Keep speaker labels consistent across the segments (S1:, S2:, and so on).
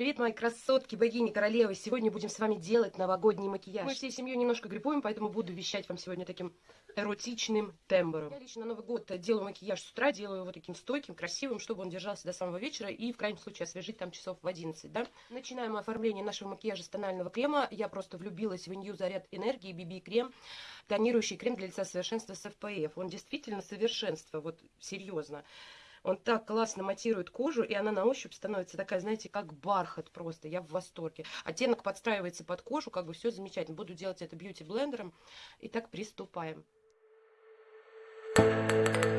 S1: Привет, мои красотки, богини, королевы. Сегодня будем с вами делать новогодний макияж. Мы всей семьей немножко гриппуем, поэтому буду вещать вам сегодня таким эротичным тембром. Я лично на Новый год делаю макияж с утра, делаю его таким стойким, красивым, чтобы он держался до самого вечера и в крайнем случае освежить там часов в 11, да. Начинаем оформление нашего макияжа с тонального крема. Я просто влюбилась в New Заряд Энергии BB крем, тонирующий крем для лица совершенства с FPF. Он действительно совершенство, вот серьезно. Он так классно матирует кожу, и она на ощупь становится такая, знаете, как бархат просто. Я в восторге. Оттенок подстраивается под кожу, как бы все замечательно. Буду делать это бьюти-блендером. Итак, приступаем. нанесли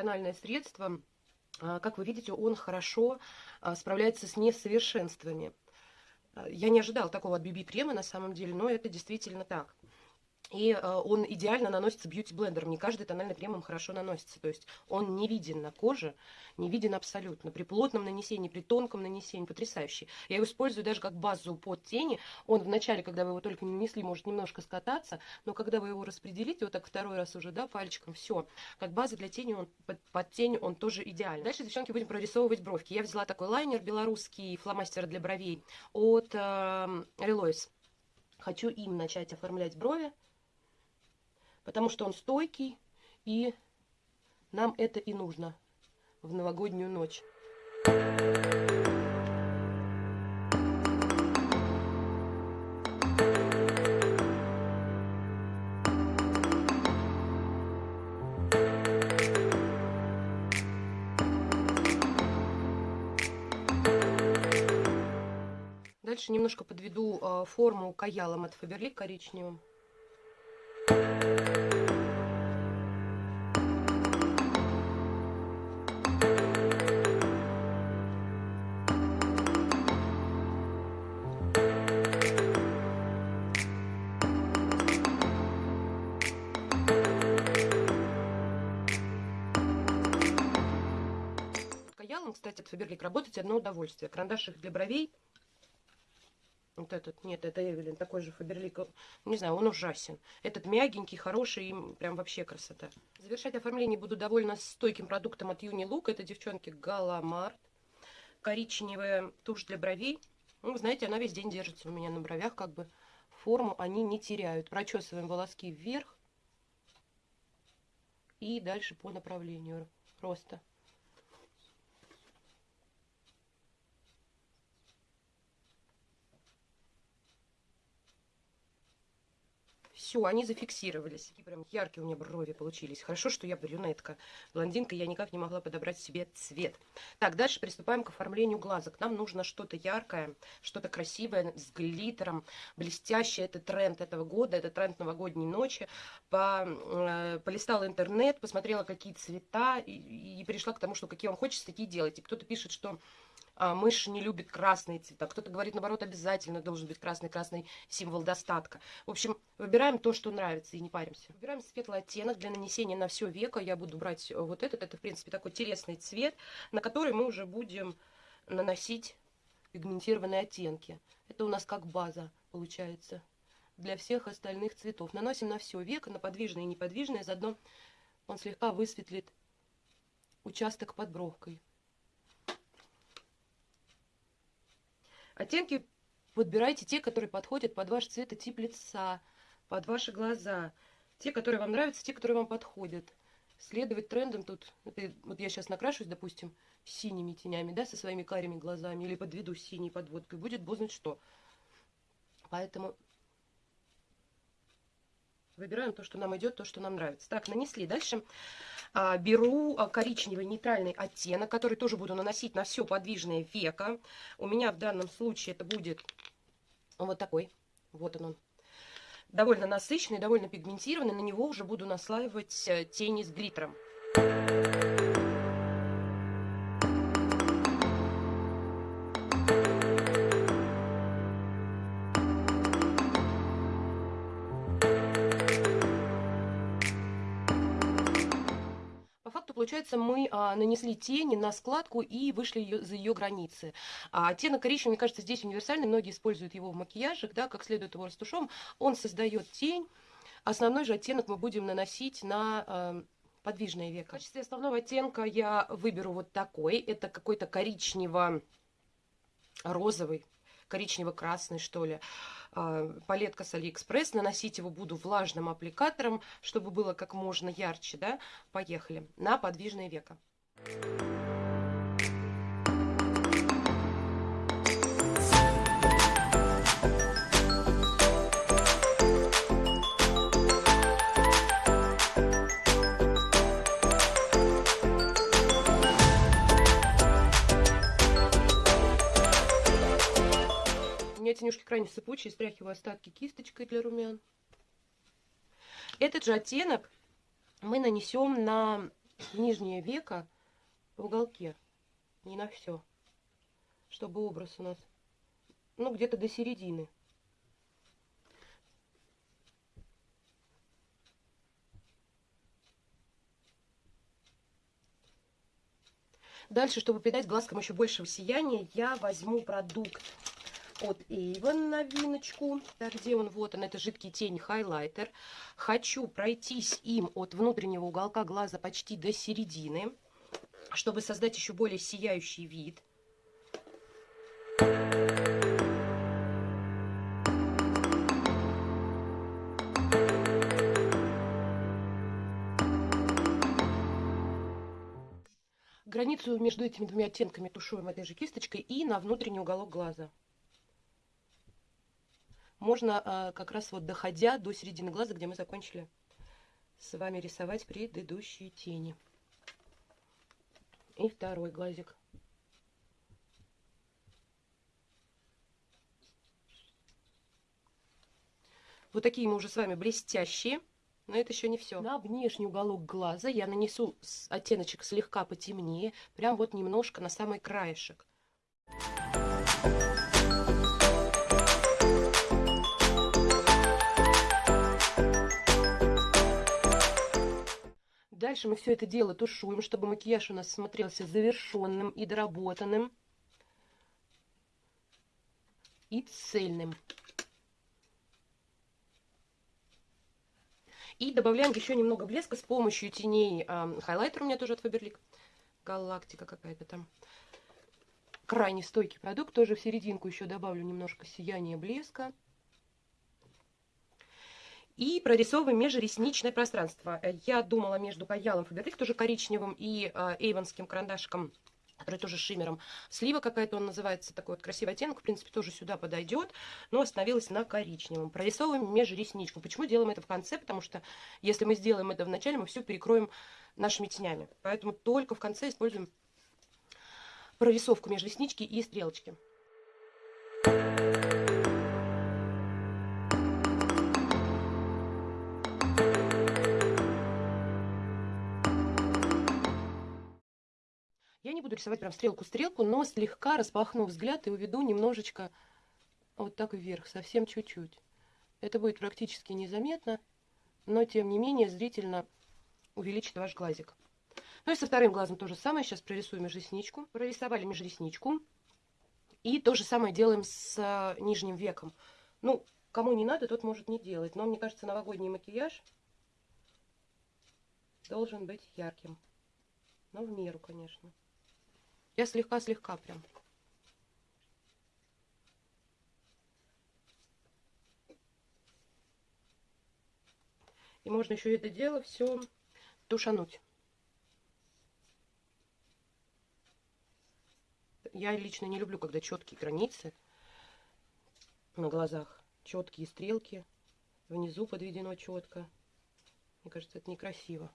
S1: тональное средство. А, как вы видите, он хорошо а, справляется с несовершенствами. А, я не ожидала такого от BB-крема на самом деле, но это действительно так. И э, он идеально наносится бьюти-блендером. Не каждый тональный крем хорошо наносится. То есть он не виден на коже, не виден абсолютно. При плотном нанесении, при тонком нанесении потрясающий. Я его использую даже как базу под тени. Он вначале, когда вы его только не нанесли, может немножко скататься, но когда вы его распределите, вот так второй раз уже, да, пальчиком, все. Как база для тени, он, под, под тень он тоже идеальный. Дальше, девчонки, будем прорисовывать бровки. Я взяла такой лайнер белорусский, фломастер для бровей от э, Relois. Хочу им начать оформлять брови потому что он стойкий, и нам это и нужно в новогоднюю ночь. Дальше немножко подведу э, форму каялом от Фаберлик коричневым. Каялом, кстати, от Фаберлик работать одно удовольствие. Карандашик для бровей вот этот, нет, это Эвелин, такой же Фаберлик. Не знаю, он ужасен. Этот мягенький, хороший, и прям вообще красота. Завершать оформление буду довольно стойким продуктом от Юни Лук. Это, девчонки, Галамарт. Коричневая тушь для бровей. Ну, знаете, она весь день держится у меня на бровях, как бы форму они не теряют. Прочесываем волоски вверх. И дальше по направлению роста. Все, они зафиксировались. Такие прям яркие у меня брови получились. Хорошо, что я брюнетка. Блондинка, я никак не могла подобрать себе цвет. Так, дальше приступаем к оформлению глазок. Нам нужно что-то яркое, что-то красивое, с глиттером, блестящее. Это тренд этого года, это тренд новогодней ночи. По, э, полистала интернет, посмотрела, какие цвета, и, и пришла к тому, что какие вам хочется, такие делайте. Кто-то пишет, что а, мышь не любит красные цвета. Кто-то говорит, наоборот, обязательно должен быть красный-красный символ достатка. В общем, выбираем то, что нравится, и не паримся. Выбираем светлый оттенок для нанесения на все веко. Я буду брать вот этот. Это, в принципе, такой телесный цвет, на который мы уже будем наносить пигментированные оттенки. Это у нас как база получается для всех остальных цветов. Наносим на все веко, на подвижное и неподвижное. Заодно он слегка высветлит участок под бровкой. Оттенки подбирайте те, которые подходят под ваш цвет и тип лица, под ваши глаза. Те, которые вам нравятся, те, которые вам подходят. Следовать трендам тут. Это, вот я сейчас накрашусь, допустим, синими тенями, да, со своими карими глазами, или подведу синей подводкой. Будет бог знать что. Поэтому Выбираем то, что нам идет, то, что нам нравится. Так, нанесли. Дальше беру а, коричневый нейтральный оттенок, который тоже буду наносить на все подвижное веко. У меня в данном случае это будет вот такой. Вот он довольно насыщенный, довольно пигментированный. На него уже буду наслаивать э, тени с глиттером. Получается, мы а, нанесли тени на складку и вышли ее, за ее границы. А оттенок коричневый, мне кажется, здесь универсальный. Многие используют его в макияжах, да, как следует его растушевом. Он создает тень. Основной же оттенок мы будем наносить на э, подвижное веко. В качестве основного оттенка я выберу вот такой. Это какой-то коричнево-розовый коричнево-красный, что ли, а, палетка с Алиэкспресс. Наносить его буду влажным аппликатором, чтобы было как можно ярче, да. Поехали. На подвижное веко. Меня тенюшки крайне сыпучие, стряхиваю остатки кисточкой для румян. Этот же оттенок мы нанесем на нижнее веко в уголке, не на все, чтобы образ у нас, ну, где-то до середины. Дальше, чтобы придать глазкам еще большего сияния, я возьму продукт от Avon новиночку. Где он? Вот он, это жидкий тень хайлайтер. Хочу пройтись им от внутреннего уголка глаза почти до середины, чтобы создать еще более сияющий вид. Границу между этими двумя оттенками тушуем этой же кисточкой и на внутренний уголок глаза можно а, как раз вот доходя до середины глаза, где мы закончили с вами рисовать предыдущие тени. И второй глазик. Вот такие мы уже с вами блестящие. Но это еще не все. На внешний уголок глаза я нанесу оттеночек слегка потемнее. Прям вот немножко на самый краешек. Дальше мы все это дело тушуем, чтобы макияж у нас смотрелся завершенным и доработанным. И цельным. И добавляем еще немного блеска с помощью теней. Э, хайлайтер у меня тоже от Faberlic. Галактика какая-то там. Крайне стойкий продукт. Тоже в серединку еще добавлю немножко сияния блеска. И прорисовываем межресничное пространство. Я думала между каялом Фаберлик, тоже коричневым, и э, эйвонским карандашиком который тоже шиммером. Слива какая-то он называется, такой вот красивый оттенок, в принципе, тоже сюда подойдет, но остановилась на коричневом. Прорисовываем межресничку. Почему делаем это в конце? Потому что если мы сделаем это в начале, мы все перекроем нашими тенями. Поэтому только в конце используем прорисовку межреснички и стрелочки. Буду рисовать прям стрелку-стрелку, но слегка распахну взгляд и уведу немножечко вот так вверх, совсем чуть-чуть. Это будет практически незаметно, но тем не менее зрительно увеличит ваш глазик. Ну и со вторым глазом то же самое. Сейчас прорисуем межресничку. Прорисовали межресничку. И то же самое делаем с а, нижним веком. Ну, кому не надо, тот может не делать. Но мне кажется, новогодний макияж должен быть ярким. Но в меру, конечно. Я слегка-слегка прям. И можно еще это дело все тушануть. Я лично не люблю, когда четкие границы на глазах. Четкие стрелки. Внизу подведено четко. Мне кажется, это некрасиво.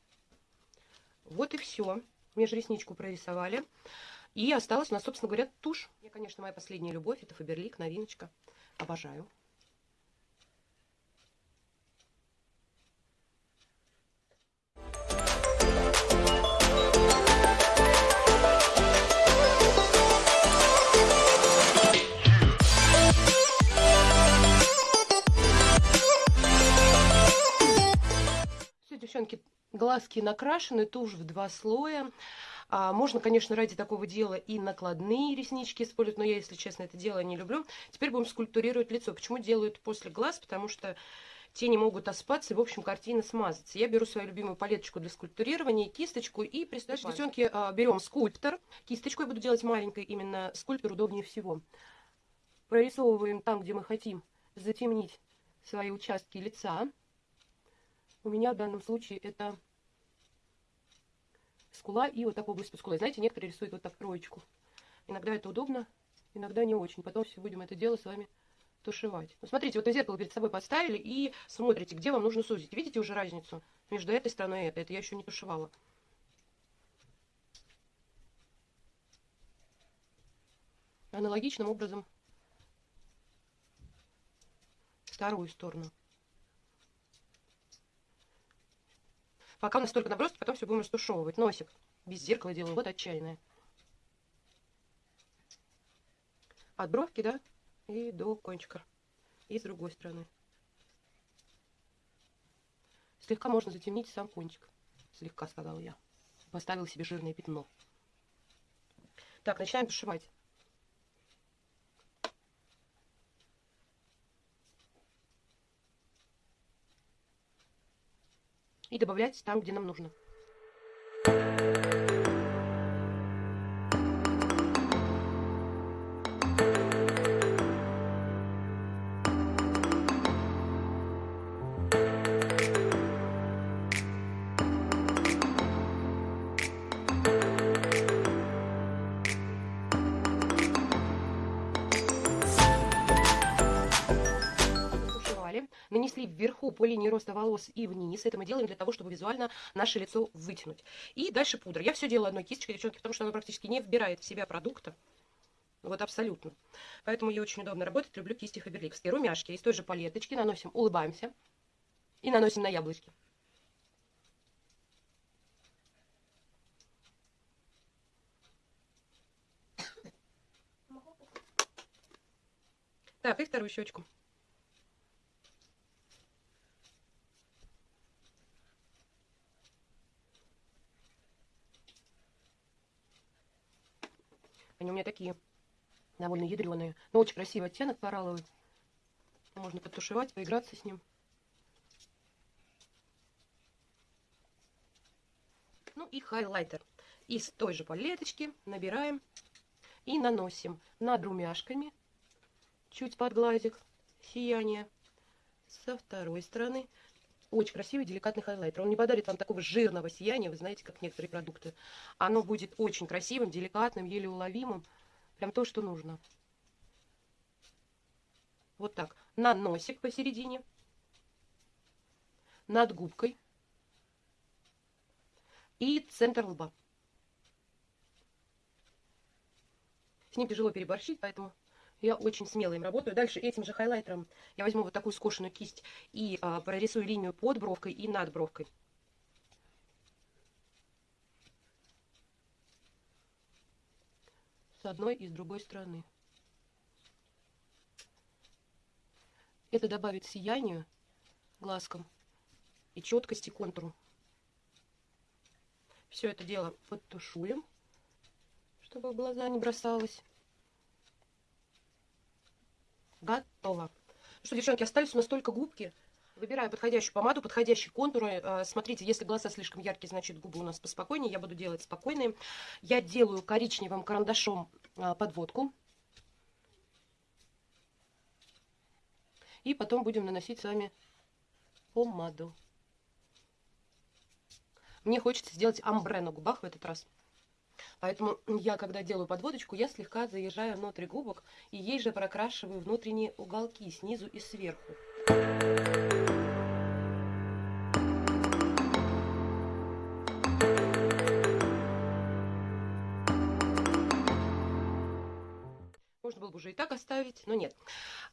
S1: Вот и все. Межресничку прорисовали. И осталась у нас, собственно говоря, тушь. Я, конечно, моя последняя любовь. Это Фаберлик, новиночка. Обожаю. Все, девчонки, глазки накрашены, тушь в два слоя. А, можно, конечно, ради такого дела и накладные реснички использовать, но я, если честно, это дело не люблю. Теперь будем скульптурировать лицо. Почему делают после глаз? Потому что тени могут оспаться и, в общем, картина смазаться. Я беру свою любимую палеточку для скульптурирования, кисточку и приступаем. Дальше, девчонки, а, берем скульптор. Кисточку я буду делать маленькой, именно скульптор удобнее всего. Прорисовываем там, где мы хотим затемнить свои участки лица. У меня в данном случае это скула и вот так область под скулой. Знаете, некоторые рисуют вот так троечку. Иногда это удобно, иногда не очень. Потом все будем это дело с вами тушевать. Ну, смотрите, вот вы зеркало перед собой поставили и смотрите, где вам нужно сузить. Видите уже разницу между этой стороной и этой? Это я еще не тушевала. Аналогичным образом вторую сторону. Пока у нас только наброски, потом все будем растушевывать. Носик без зеркала делаю. Вот отчаянная. От бровки, да, и до кончика. И с другой стороны. Слегка можно затемнить сам кончик. Слегка, сказала я. Поставил себе жирное пятно. Так, начинаем тушевать. И добавлять там, где нам нужно. Вверху по линии роста волос и вниз. Это мы делаем для того, чтобы визуально наше лицо вытянуть. И дальше пудра. Я все делаю одной кисточкой, девчонки, потому что она практически не вбирает в себя продукта. Вот абсолютно. Поэтому ей очень удобно работать. Люблю кисти фаберликовские. Румяшки из той же палеточки. Наносим, улыбаемся. И наносим на яблочки. Так, и вторую щечку. Они у меня такие довольно ядреные. Но очень красивый оттенок коралловый. Можно подтушевать, поиграться с ним. Ну и хайлайтер. Из той же палеточки набираем и наносим над румяшками. Чуть под глазик. Сияние. Со второй стороны очень красивый, деликатный хайлайтер. Он не подарит вам такого жирного сияния, вы знаете, как некоторые продукты. Оно будет очень красивым, деликатным, еле уловимым. Прям то, что нужно. Вот так. На носик посередине. Над губкой. И центр лба. С ним тяжело переборщить, поэтому я очень смело им работаю. Дальше этим же хайлайтером я возьму вот такую скошенную кисть и а, прорисую линию под бровкой и над бровкой. С одной и с другой стороны. Это добавит сиянию глазкам и четкости контуру. Все это дело подтушуем, чтобы в глаза не бросалось. Готово. Ну что, девчонки, остались у нас только губки. Выбираю подходящую помаду, подходящие контуры. Э, смотрите, если глаза слишком яркие, значит губы у нас поспокойнее. Я буду делать спокойные. Я делаю коричневым карандашом э, подводку. И потом будем наносить с вами помаду. Мне хочется сделать амбре на губах в этот раз. Поэтому я, когда делаю подводочку, я слегка заезжаю внутрь губок и ей же прокрашиваю внутренние уголки снизу и сверху. Можно было бы уже и так оставить, но нет.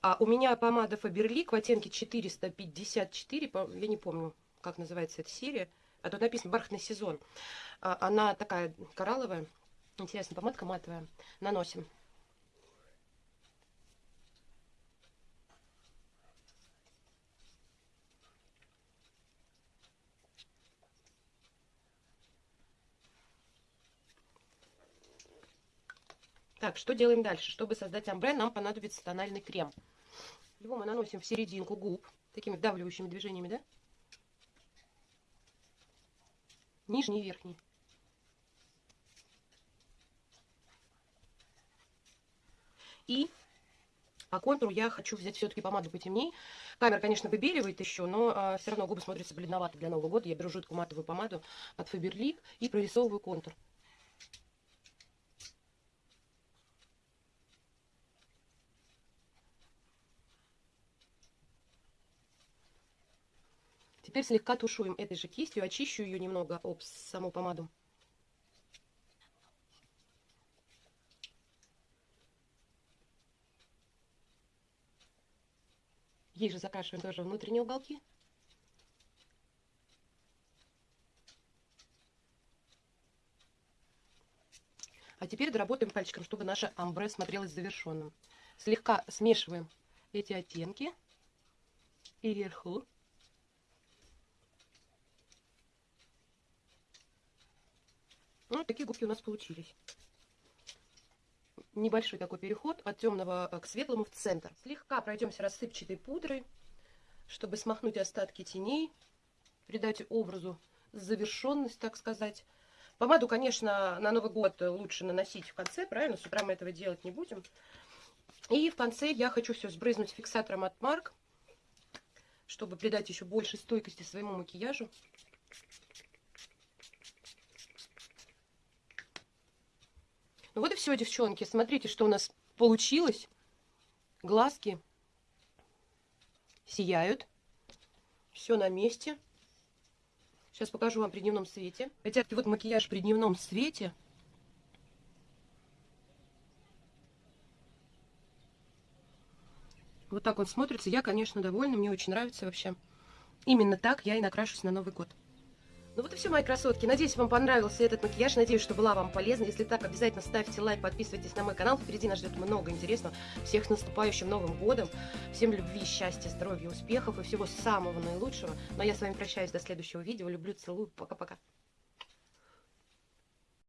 S1: А у меня помада Faberlic в оттенке 454, я не помню, как называется эта серия. А тут написано «Бархатный сезон». А, она такая коралловая. Интересно, помадка матовая. Наносим. Так, что делаем дальше? Чтобы создать амбре, нам понадобится тональный крем. Его мы наносим в серединку губ, такими давливающими движениями, да? Нижний и верхний. И по контуру я хочу взять все-таки помаду потемней. Камера, конечно, выбеливает еще, но а, все равно губы смотрятся бледновато для Нового года. Я беру жидкую матовую помаду от Faberlic и прорисовываю контур. Теперь слегка тушуем этой же кистью, очищу ее немного об саму помаду. Ей же закрашиваем тоже внутренние уголки. А теперь доработаем пальчиком, чтобы наше амбре смотрелось завершенным. Слегка смешиваем эти оттенки и вверху Ну, такие губки у нас получились. Небольшой такой переход от темного э, к светлому в центр. Слегка пройдемся рассыпчатой пудрой, чтобы смахнуть остатки теней, придать образу завершенность, так сказать. Помаду, конечно, на Новый год лучше наносить в конце, правильно? С утра мы этого делать не будем. И в конце я хочу все сбрызнуть фиксатором от Марк, чтобы придать еще больше стойкости своему макияжу. Ну вот и все, девчонки. Смотрите, что у нас получилось. Глазки сияют. Все на месте. Сейчас покажу вам при дневном свете. Ребятки, вот макияж при дневном свете. Вот так он смотрится. Я, конечно, довольна. Мне очень нравится вообще. Именно так я и накрашусь на Новый год. Ну вот и все, мои красотки. Надеюсь, вам понравился этот макияж. Надеюсь, что была вам полезна. Если так, обязательно ставьте лайк, подписывайтесь на мой канал. Впереди нас ждет много интересного. Всех с наступающим Новым годом. Всем любви, счастья, здоровья, успехов и всего самого наилучшего. Ну а я с вами прощаюсь до следующего видео. Люблю, целую. Пока-пока.